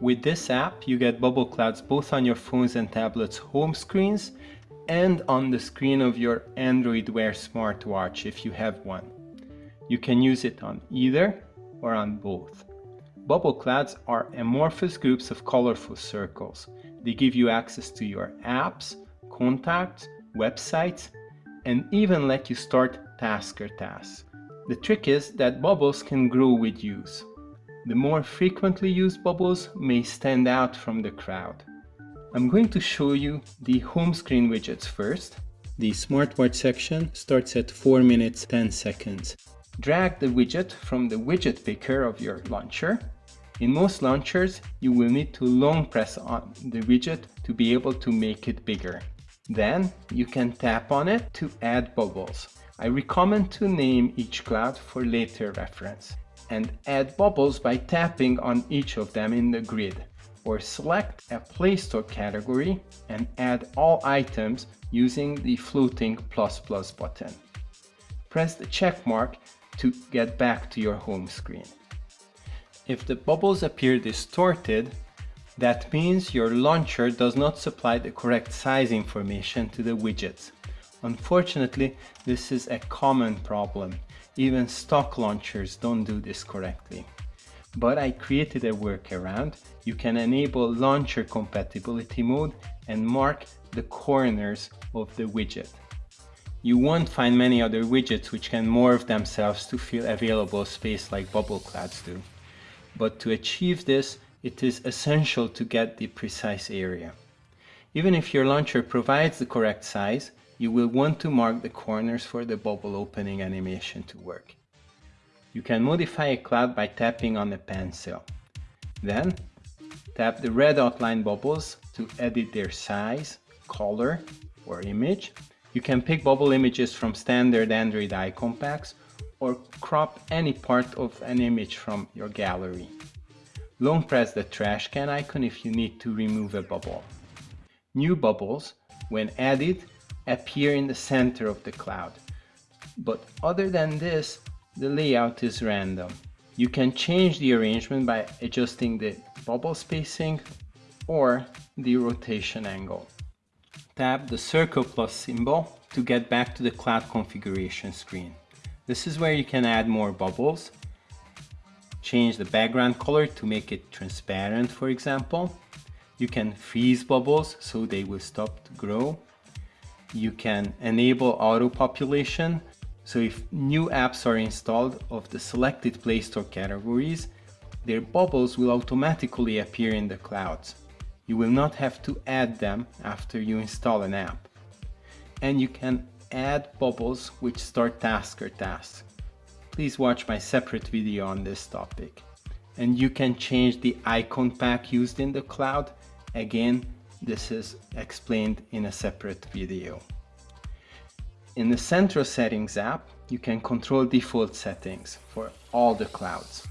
With this app, you get bubble clouds both on your phones and tablets home screens and on the screen of your Android Wear smartwatch if you have one. You can use it on either or on both. Bubble clouds are amorphous groups of colorful circles. They give you access to your apps, contacts, websites, and even let you start tasker tasks. The trick is that bubbles can grow with use. The more frequently used bubbles may stand out from the crowd. I'm going to show you the home screen widgets first. The smartwatch section starts at 4 minutes 10 seconds. Drag the widget from the widget picker of your launcher. In most launchers, you will need to long press on the widget to be able to make it bigger. Then you can tap on it to add bubbles. I recommend to name each cloud for later reference and add bubbles by tapping on each of them in the grid or select a Play Store category and add all items using the floating plus plus button. Press the check mark to get back to your home screen. If the bubbles appear distorted, that means your launcher does not supply the correct size information to the widgets. Unfortunately, this is a common problem. Even stock launchers don't do this correctly. But I created a workaround. You can enable launcher compatibility mode and mark the corners of the widget. You won't find many other widgets which can morph themselves to fill available space like bubble clouds do. But to achieve this, it is essential to get the precise area. Even if your launcher provides the correct size, you will want to mark the corners for the bubble opening animation to work. You can modify a cloud by tapping on the pencil. Then, tap the red outline bubbles to edit their size, color, or image. You can pick bubble images from standard Android icon packs or crop any part of an image from your gallery. Long press the trash can icon if you need to remove a bubble. New bubbles, when added, appear in the center of the cloud. But other than this, the layout is random. You can change the arrangement by adjusting the bubble spacing or the rotation angle. Tap the circle plus symbol to get back to the cloud configuration screen. This is where you can add more bubbles, change the background color to make it transparent for example. You can freeze bubbles so they will stop to grow you can enable auto population. So if new apps are installed of the selected Play Store categories, their bubbles will automatically appear in the clouds. You will not have to add them after you install an app. And you can add bubbles which start tasker tasks. Please watch my separate video on this topic. And you can change the icon pack used in the cloud. Again, this is explained in a separate video. In the Central Settings app, you can control default settings for all the clouds.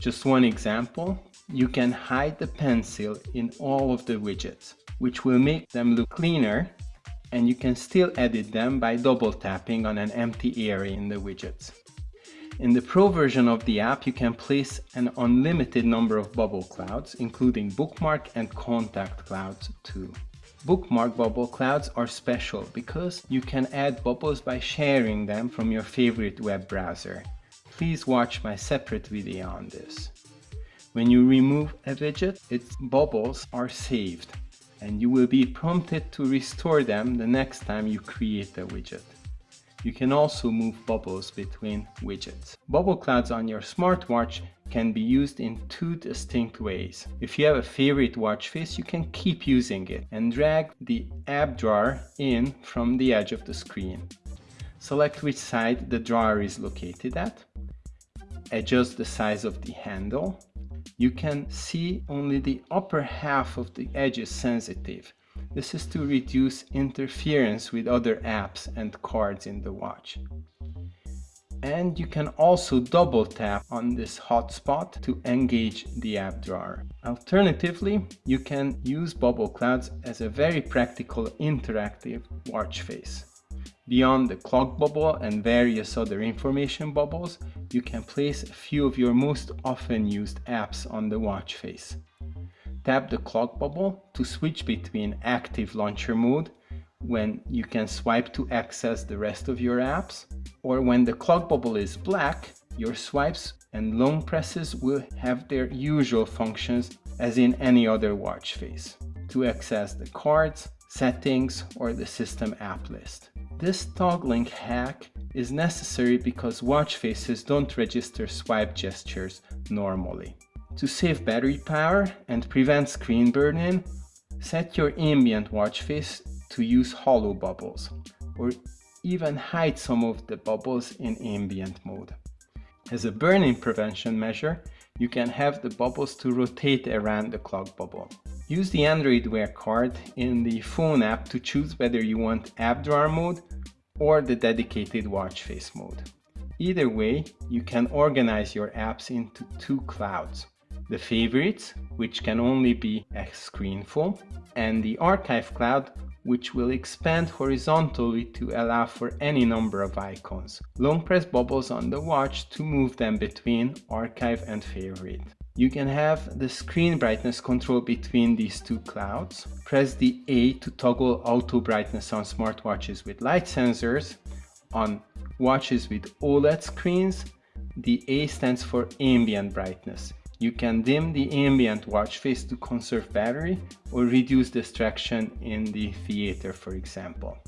Just one example, you can hide the pencil in all of the widgets, which will make them look cleaner and you can still edit them by double tapping on an empty area in the widgets. In the Pro version of the app, you can place an unlimited number of bubble clouds, including bookmark and contact clouds too. Bookmark bubble clouds are special because you can add bubbles by sharing them from your favorite web browser. Please watch my separate video on this. When you remove a widget, its bubbles are saved and you will be prompted to restore them the next time you create a widget. You can also move bubbles between widgets. Bubble clouds on your smartwatch can be used in two distinct ways. If you have a favorite watch face, you can keep using it and drag the app drawer in from the edge of the screen. Select which side the drawer is located at. Adjust the size of the handle. You can see only the upper half of the edge is sensitive this is to reduce interference with other apps and cards in the watch. And you can also double tap on this hotspot to engage the app drawer. Alternatively, you can use bubble clouds as a very practical interactive watch face. Beyond the clock bubble and various other information bubbles, you can place a few of your most often used apps on the watch face. Tap the clock bubble to switch between active launcher mode when you can swipe to access the rest of your apps or when the clock bubble is black your swipes and long presses will have their usual functions as in any other watch face to access the cards, settings or the system app list. This toggling hack is necessary because watch faces don't register swipe gestures normally. To save battery power and prevent screen burn-in, set your ambient watch face to use hollow bubbles, or even hide some of the bubbles in ambient mode. As a burn-in prevention measure, you can have the bubbles to rotate around the clock bubble. Use the Android Wear card in the phone app to choose whether you want app drawer mode or the dedicated watch face mode. Either way, you can organize your apps into two clouds the favorites, which can only be a screenful, and the archive cloud, which will expand horizontally to allow for any number of icons. Long press bubbles on the watch to move them between archive and favorite. You can have the screen brightness control between these two clouds. Press the A to toggle auto brightness on smartwatches with light sensors. On watches with OLED screens, the A stands for ambient brightness. You can dim the ambient watch face to conserve battery or reduce distraction in the theater, for example.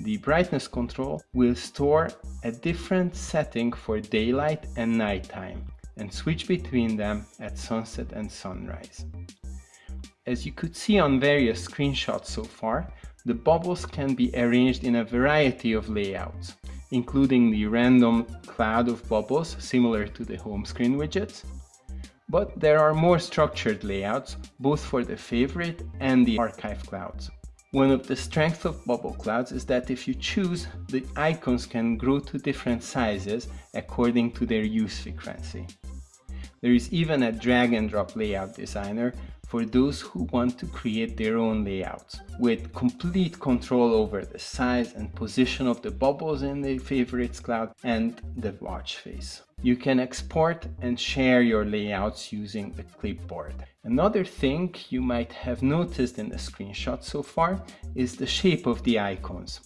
The brightness control will store a different setting for daylight and nighttime and switch between them at sunset and sunrise. As you could see on various screenshots so far, the bubbles can be arranged in a variety of layouts including the random cloud of bubbles similar to the home screen widgets. But there are more structured layouts, both for the favorite and the archive clouds. One of the strengths of bubble clouds is that if you choose, the icons can grow to different sizes according to their use frequency. There is even a drag and drop layout designer for those who want to create their own layouts with complete control over the size and position of the bubbles in the favorites cloud and the watch face. You can export and share your layouts using the clipboard. Another thing you might have noticed in the screenshot so far is the shape of the icons.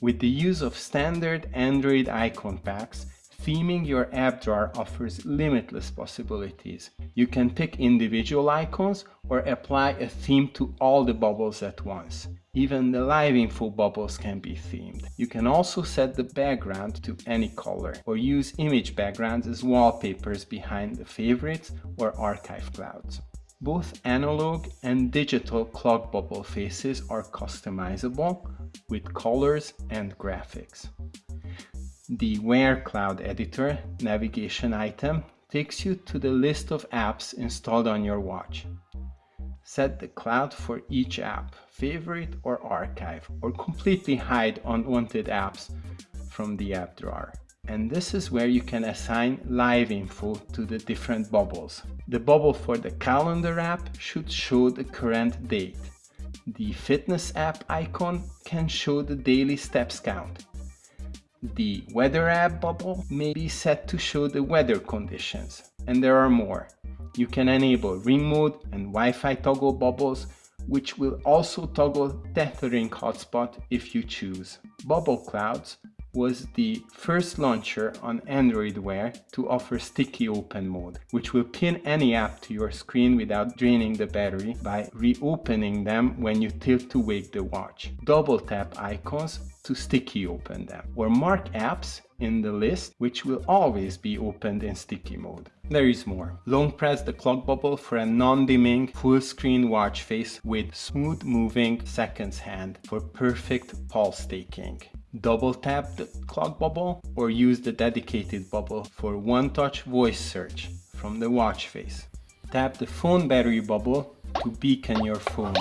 With the use of standard Android icon packs, Theming your app drawer offers limitless possibilities. You can pick individual icons or apply a theme to all the bubbles at once. Even the live info bubbles can be themed. You can also set the background to any color or use image backgrounds as wallpapers behind the favorites or archive clouds. Both analog and digital clock bubble faces are customizable with colors and graphics. The Wear Cloud Editor navigation item takes you to the list of apps installed on your watch. Set the cloud for each app, favorite or archive, or completely hide unwanted apps from the app drawer. And this is where you can assign live info to the different bubbles. The bubble for the calendar app should show the current date. The fitness app icon can show the daily steps count the weather app bubble may be set to show the weather conditions, and there are more. You can enable ring mode and Wi-Fi toggle bubbles, which will also toggle tethering hotspot if you choose. Bubble clouds was the first launcher on Android Wear to offer sticky open mode, which will pin any app to your screen without draining the battery by reopening them when you tilt to wake the watch. Double tap icons to sticky open them, or mark apps in the list which will always be opened in sticky mode. There is more. Long press the clock bubble for a non-dimming full screen watch face with smooth moving seconds hand for perfect pulse taking double tap the clock bubble or use the dedicated bubble for one-touch voice search from the watch face. Tap the phone battery bubble to beacon your phone,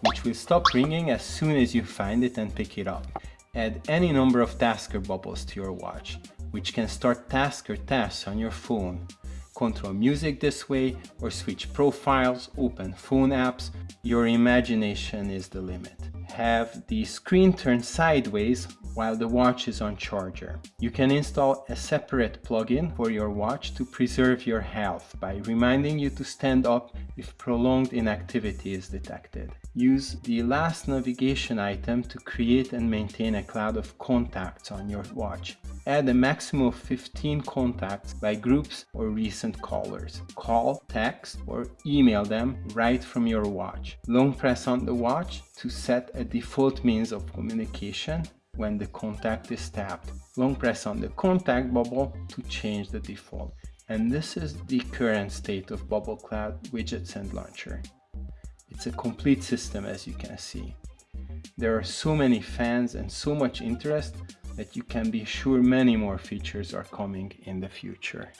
which will stop ringing as soon as you find it and pick it up. Add any number of tasker bubbles to your watch, which can start tasker tasks on your phone. Control music this way or switch profiles, open phone apps. Your imagination is the limit. Have the screen turned sideways while the watch is on charger. You can install a separate plugin for your watch to preserve your health by reminding you to stand up if prolonged inactivity is detected. Use the last navigation item to create and maintain a cloud of contacts on your watch. Add a maximum of 15 contacts by groups or recent callers. Call, text, or email them right from your watch. Long press on the watch to set a default means of communication when the contact is tapped. Long press on the contact bubble to change the default. And this is the current state of Bubble Cloud widgets and launcher. It's a complete system as you can see. There are so many fans and so much interest that you can be sure many more features are coming in the future.